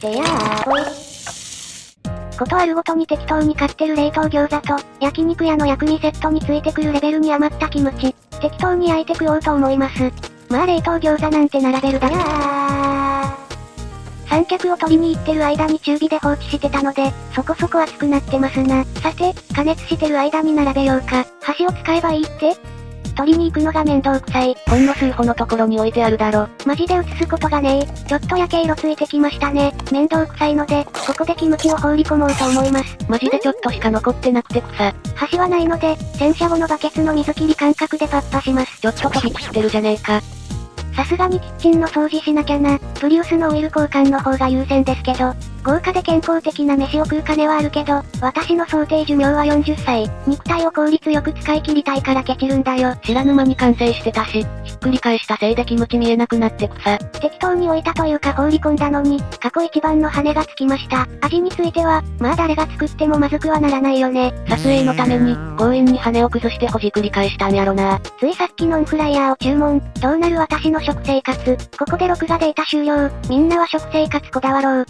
でやー、ことあるごとに適当に買ってる冷凍餃子と、焼肉屋の薬味セットについてくるレベルに余ったキムチ、適当に焼いて食おうと思います。まあ冷凍餃子なんて並べるだけ三脚を取りに行ってる間に中火で放置してたので、そこそこ熱くなってますな。さて、加熱してる間に並べようか。箸を使えばいいって？取りに行くのが面倒くさい。ほんの数歩のところに置いてあるだろ。マジで映すことがねえ。ちょっと焼け色ついてきましたね。面倒くさいので、ここでキムチを放り込もうと思います。マジでちょっとしか残ってなくて草。箸はないので、洗車後のバケツの水切り感覚でパッパします。ちょっと飛び散ってるじゃねえか。さすがにキッチンの掃除しなきゃな。プリウスのオイル交換の方が優先ですけど、豪華で健康的な飯を食う金はあるけど、私の想定寿命は40歳。肉体を効率よく使い切りたいからケチるんだよ。知らぬ間に完成してたし、ひっくり返したせいでキムチ見えなくなって草。適当に置いたというか放り込んだのに、過去一番の羽がつきました。味については、まあ誰が作ってもまずくはならないよね。撮影のために、強引に羽を崩してほじくり返したんやろな。ついさっきノンフライヤーを注文。どうなる私の食生活。ここで録画データ終了。みんなは食生活こだわろう。